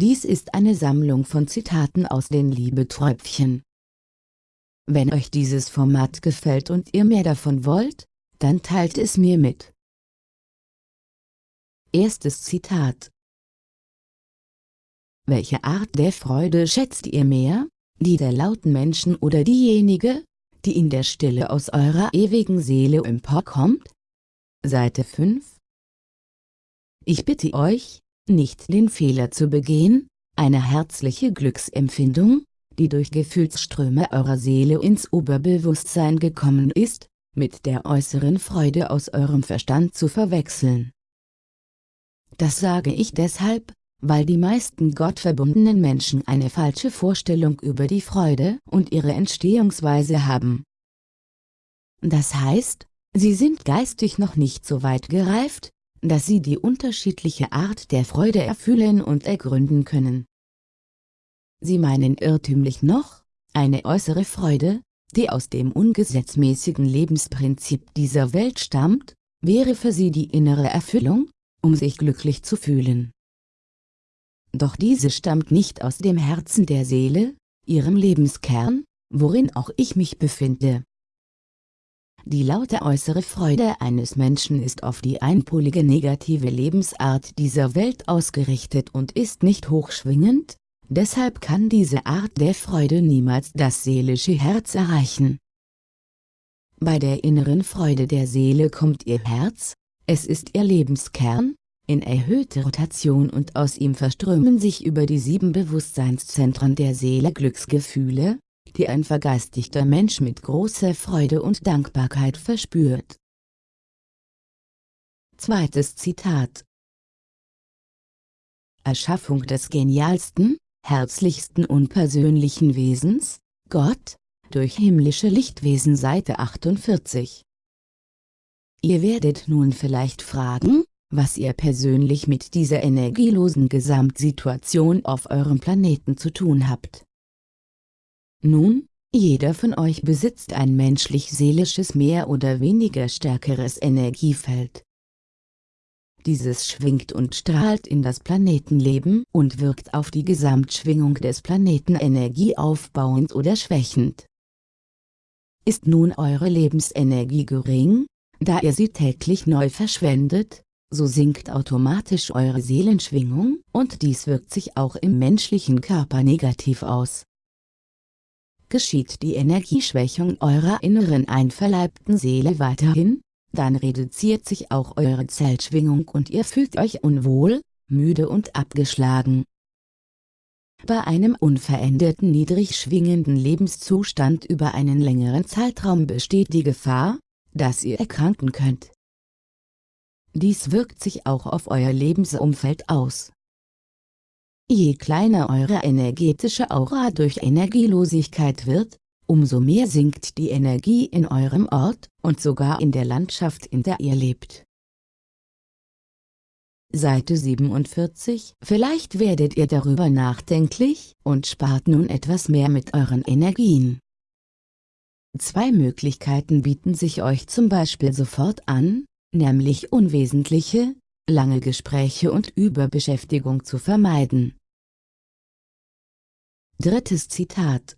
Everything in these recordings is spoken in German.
Dies ist eine Sammlung von Zitaten aus den Liebeträubchen. Wenn euch dieses Format gefällt und ihr mehr davon wollt, dann teilt es mir mit. Erstes Zitat Welche Art der Freude schätzt ihr mehr, die der lauten Menschen oder diejenige, die in der Stille aus eurer ewigen Seele emporkommt? Seite 5 Ich bitte euch, nicht den Fehler zu begehen, eine herzliche Glücksempfindung, die durch Gefühlsströme eurer Seele ins Oberbewusstsein gekommen ist, mit der äußeren Freude aus eurem Verstand zu verwechseln. Das sage ich deshalb, weil die meisten gottverbundenen Menschen eine falsche Vorstellung über die Freude und ihre Entstehungsweise haben. Das heißt, sie sind geistig noch nicht so weit gereift, dass sie die unterschiedliche Art der Freude erfühlen und ergründen können. Sie meinen irrtümlich noch, eine äußere Freude, die aus dem ungesetzmäßigen Lebensprinzip dieser Welt stammt, wäre für sie die innere Erfüllung, um sich glücklich zu fühlen. Doch diese stammt nicht aus dem Herzen der Seele, ihrem Lebenskern, worin auch ich mich befinde. Die laute äußere Freude eines Menschen ist auf die einpolige negative Lebensart dieser Welt ausgerichtet und ist nicht hochschwingend, deshalb kann diese Art der Freude niemals das seelische Herz erreichen. Bei der inneren Freude der Seele kommt ihr Herz, es ist ihr Lebenskern, in erhöhte Rotation und aus ihm verströmen sich über die sieben Bewusstseinszentren der Seele Glücksgefühle, die ein vergeistigter Mensch mit großer Freude und Dankbarkeit verspürt. Zweites Zitat Erschaffung des genialsten, herzlichsten und persönlichen Wesens, Gott, durch himmlische Lichtwesen Seite 48. Ihr werdet nun vielleicht fragen, was ihr persönlich mit dieser energielosen Gesamtsituation auf eurem Planeten zu tun habt. Nun, jeder von euch besitzt ein menschlich-seelisches mehr oder weniger stärkeres Energiefeld. Dieses schwingt und strahlt in das Planetenleben und wirkt auf die Gesamtschwingung des Planeten energieaufbauend oder schwächend. Ist nun eure Lebensenergie gering, da ihr sie täglich neu verschwendet, so sinkt automatisch eure Seelenschwingung und dies wirkt sich auch im menschlichen Körper negativ aus geschieht die Energieschwächung eurer inneren einverleibten Seele weiterhin, dann reduziert sich auch eure Zellschwingung und ihr fühlt euch unwohl, müde und abgeschlagen. Bei einem unveränderten niedrig schwingenden Lebenszustand über einen längeren Zeitraum besteht die Gefahr, dass ihr erkranken könnt. Dies wirkt sich auch auf euer Lebensumfeld aus. Je kleiner eure energetische Aura durch Energielosigkeit wird, umso mehr sinkt die Energie in eurem Ort und sogar in der Landschaft in der ihr lebt. Seite 47 Vielleicht werdet ihr darüber nachdenklich und spart nun etwas mehr mit euren Energien. Zwei Möglichkeiten bieten sich euch zum Beispiel sofort an, nämlich unwesentliche, lange Gespräche und Überbeschäftigung zu vermeiden. Drittes Zitat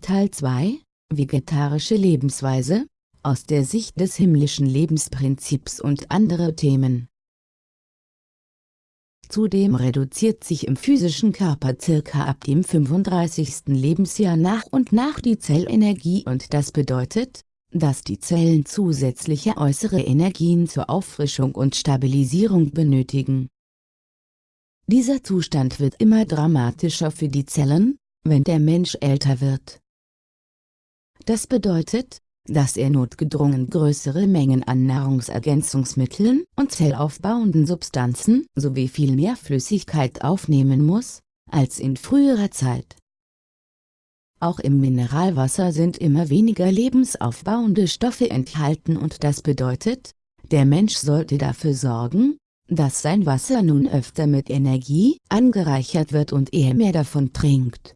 Teil 2 Vegetarische Lebensweise aus der Sicht des himmlischen Lebensprinzips und andere Themen. Zudem reduziert sich im physischen Körper circa ab dem 35. Lebensjahr nach und nach die Zellenergie und das bedeutet, dass die Zellen zusätzliche äußere Energien zur Auffrischung und Stabilisierung benötigen. Dieser Zustand wird immer dramatischer für die Zellen, wenn der Mensch älter wird. Das bedeutet, dass er notgedrungen größere Mengen an Nahrungsergänzungsmitteln und zellaufbauenden Substanzen sowie viel mehr Flüssigkeit aufnehmen muss, als in früherer Zeit. Auch im Mineralwasser sind immer weniger lebensaufbauende Stoffe enthalten und das bedeutet, der Mensch sollte dafür sorgen, dass sein Wasser nun öfter mit Energie angereichert wird und er mehr davon trinkt.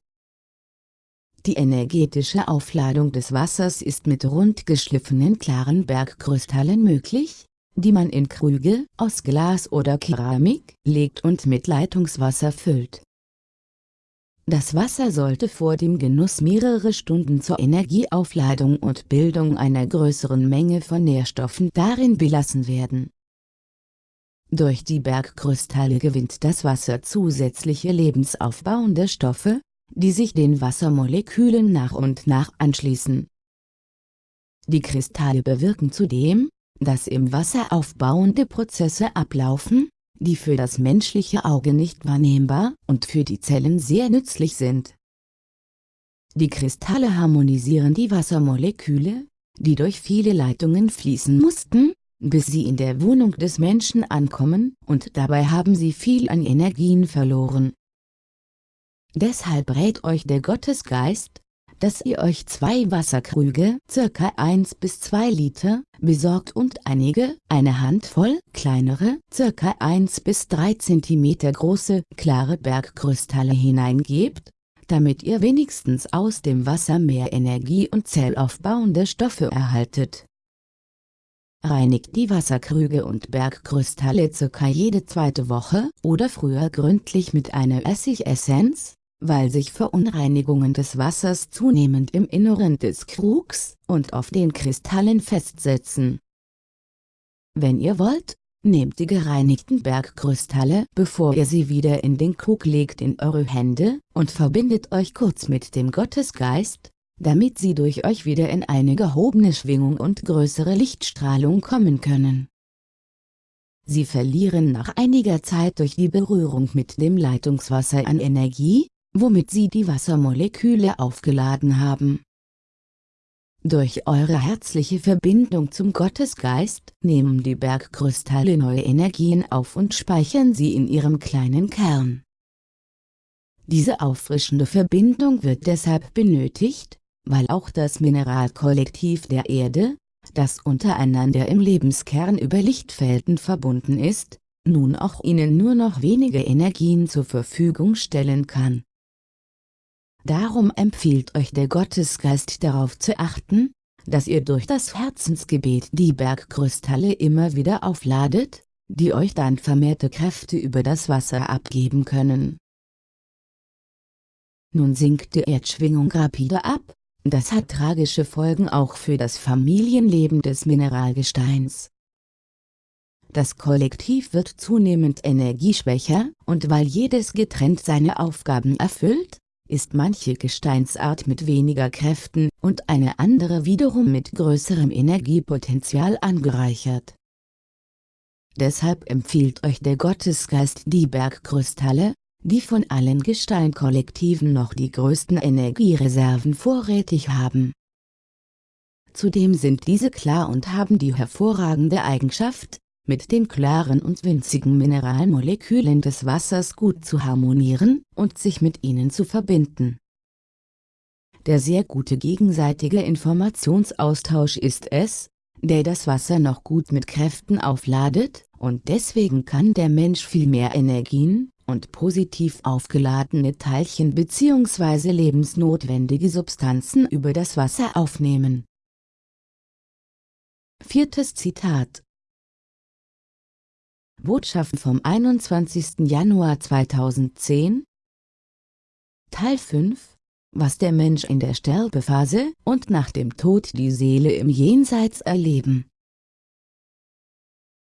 Die energetische Aufladung des Wassers ist mit rund geschliffenen klaren Bergkrystallen möglich, die man in Krüge aus Glas oder Keramik legt und mit Leitungswasser füllt. Das Wasser sollte vor dem Genuss mehrere Stunden zur Energieaufladung und Bildung einer größeren Menge von Nährstoffen darin belassen werden. Durch die Bergkristalle gewinnt das Wasser zusätzliche lebensaufbauende Stoffe, die sich den Wassermolekülen nach und nach anschließen. Die Kristalle bewirken zudem, dass im Wasser aufbauende Prozesse ablaufen, die für das menschliche Auge nicht wahrnehmbar und für die Zellen sehr nützlich sind. Die Kristalle harmonisieren die Wassermoleküle, die durch viele Leitungen fließen mussten, bis sie in der Wohnung des Menschen ankommen, und dabei haben sie viel an Energien verloren. Deshalb rät euch der Gottesgeist, dass ihr euch zwei Wasserkrüge, ca. 1 bis 2 Liter, besorgt und einige, eine Handvoll, kleinere, ca. 1 bis 3 cm große, klare Bergkristalle hineingebt, damit ihr wenigstens aus dem Wasser mehr Energie und zellaufbauende Stoffe erhaltet. Reinigt die Wasserkrüge und Bergkristalle ca. jede zweite Woche oder früher gründlich mit einer Essigessenz, weil sich Verunreinigungen des Wassers zunehmend im Inneren des Krugs und auf den Kristallen festsetzen. Wenn ihr wollt, nehmt die gereinigten Bergkristalle, bevor ihr sie wieder in den Krug legt in eure Hände, und verbindet euch kurz mit dem Gottesgeist, damit sie durch euch wieder in eine gehobene Schwingung und größere Lichtstrahlung kommen können. Sie verlieren nach einiger Zeit durch die Berührung mit dem Leitungswasser an Energie, womit sie die Wassermoleküle aufgeladen haben. Durch eure herzliche Verbindung zum Gottesgeist nehmen die Bergkristalle neue Energien auf und speichern sie in ihrem kleinen Kern. Diese auffrischende Verbindung wird deshalb benötigt, weil auch das Mineralkollektiv der Erde, das untereinander im Lebenskern über Lichtfelden verbunden ist, nun auch ihnen nur noch wenige Energien zur Verfügung stellen kann. Darum empfiehlt euch der Gottesgeist darauf zu achten, dass ihr durch das Herzensgebet die Bergkristalle immer wieder aufladet, die euch dann vermehrte Kräfte über das Wasser abgeben können. Nun sinkt die Erdschwingung rapide ab, das hat tragische Folgen auch für das Familienleben des Mineralgesteins. Das Kollektiv wird zunehmend energieschwächer, und weil jedes getrennt seine Aufgaben erfüllt, ist manche Gesteinsart mit weniger Kräften und eine andere wiederum mit größerem Energiepotenzial angereichert. Deshalb empfiehlt euch der Gottesgeist die Bergkristalle, die von allen Gesteinkollektiven noch die größten Energiereserven vorrätig haben. Zudem sind diese klar und haben die hervorragende Eigenschaft, mit den klaren und winzigen Mineralmolekülen des Wassers gut zu harmonieren und sich mit ihnen zu verbinden. Der sehr gute gegenseitige Informationsaustausch ist es, der das Wasser noch gut mit Kräften aufladet, und deswegen kann der Mensch viel mehr Energien und positiv aufgeladene Teilchen bzw. lebensnotwendige Substanzen über das Wasser aufnehmen. Viertes Zitat Botschaft vom 21. Januar 2010 Teil 5 Was der Mensch in der Sterbephase und nach dem Tod die Seele im Jenseits erleben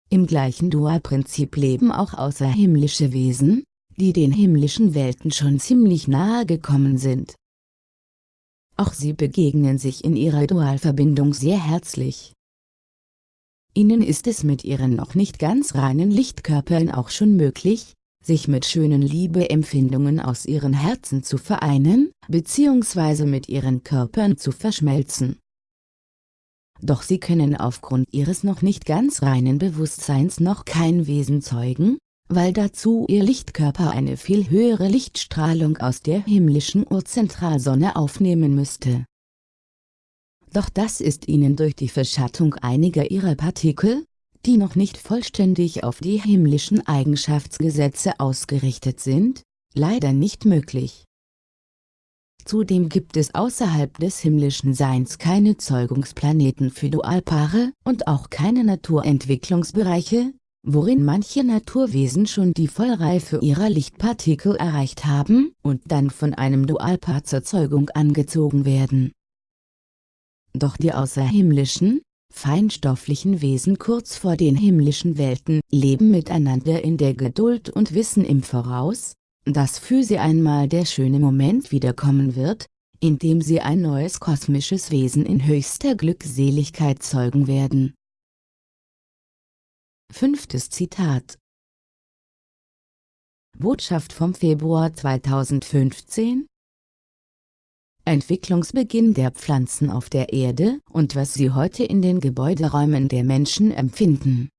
Im gleichen Dua-Prinzip leben auch außerhimmlische Wesen, die den himmlischen Welten schon ziemlich nahe gekommen sind. Auch sie begegnen sich in ihrer Dualverbindung sehr herzlich. Ihnen ist es mit ihren noch nicht ganz reinen Lichtkörpern auch schon möglich, sich mit schönen Liebeempfindungen aus ihren Herzen zu vereinen, bzw. mit ihren Körpern zu verschmelzen. Doch sie können aufgrund ihres noch nicht ganz reinen Bewusstseins noch kein Wesen zeugen, weil dazu ihr Lichtkörper eine viel höhere Lichtstrahlung aus der himmlischen Urzentralsonne aufnehmen müsste doch das ist ihnen durch die Verschattung einiger ihrer Partikel, die noch nicht vollständig auf die himmlischen Eigenschaftsgesetze ausgerichtet sind, leider nicht möglich. Zudem gibt es außerhalb des himmlischen Seins keine Zeugungsplaneten für Dualpaare und auch keine Naturentwicklungsbereiche, worin manche Naturwesen schon die Vollreife ihrer Lichtpartikel erreicht haben und dann von einem Dualpaar zur Zeugung angezogen werden. Doch die außerhimmlischen, feinstofflichen Wesen kurz vor den himmlischen Welten leben miteinander in der Geduld und wissen im Voraus, dass für sie einmal der schöne Moment wiederkommen wird, in dem sie ein neues kosmisches Wesen in höchster Glückseligkeit zeugen werden. Fünftes Zitat Botschaft vom Februar 2015 Entwicklungsbeginn der Pflanzen auf der Erde und was sie heute in den Gebäuderäumen der Menschen empfinden.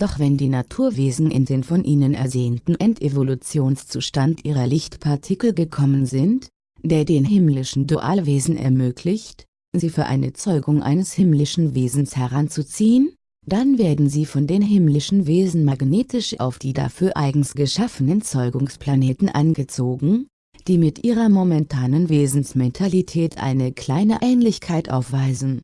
Doch wenn die Naturwesen in den von ihnen ersehnten Endevolutionszustand ihrer Lichtpartikel gekommen sind, der den himmlischen Dualwesen ermöglicht, sie für eine Zeugung eines himmlischen Wesens heranzuziehen, dann werden sie von den himmlischen Wesen magnetisch auf die dafür eigens geschaffenen Zeugungsplaneten angezogen, die mit ihrer momentanen Wesensmentalität eine kleine Ähnlichkeit aufweisen.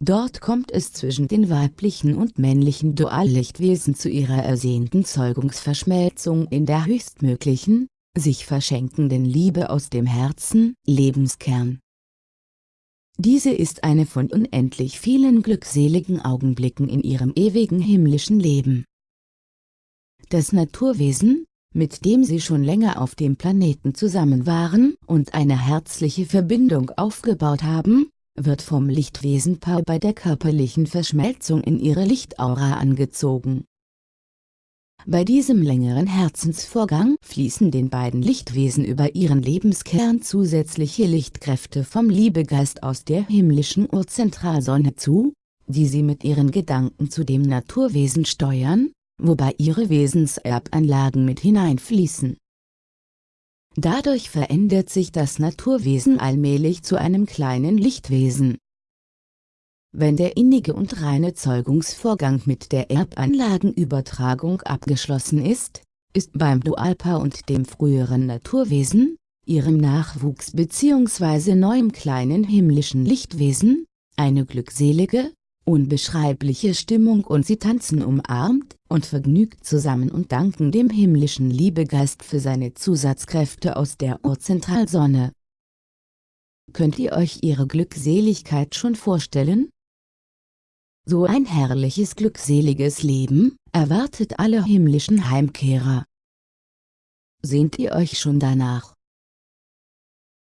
Dort kommt es zwischen den weiblichen und männlichen Duallichtwesen zu ihrer ersehnten Zeugungsverschmelzung in der höchstmöglichen, sich verschenkenden Liebe aus dem Herzen, Lebenskern. Diese ist eine von unendlich vielen glückseligen Augenblicken in ihrem ewigen himmlischen Leben. Das Naturwesen, mit dem sie schon länger auf dem Planeten zusammen waren und eine herzliche Verbindung aufgebaut haben, wird vom Lichtwesenpaar bei der körperlichen Verschmelzung in ihre Lichtaura angezogen. Bei diesem längeren Herzensvorgang fließen den beiden Lichtwesen über ihren Lebenskern zusätzliche Lichtkräfte vom Liebegeist aus der himmlischen Urzentralsonne zu, die sie mit ihren Gedanken zu dem Naturwesen steuern, wobei ihre Wesenserbanlagen mit hineinfließen. Dadurch verändert sich das Naturwesen allmählich zu einem kleinen Lichtwesen. Wenn der innige und reine Zeugungsvorgang mit der Erbanlagenübertragung abgeschlossen ist, ist beim Dualpaar und dem früheren Naturwesen, ihrem Nachwuchs bzw. neuem kleinen himmlischen Lichtwesen, eine glückselige, unbeschreibliche Stimmung und sie tanzen umarmt und vergnügt zusammen und danken dem himmlischen Liebegeist für seine Zusatzkräfte aus der Urzentralsonne. Könnt ihr euch ihre Glückseligkeit schon vorstellen? So ein herrliches glückseliges Leben erwartet alle himmlischen Heimkehrer. Sehnt ihr euch schon danach?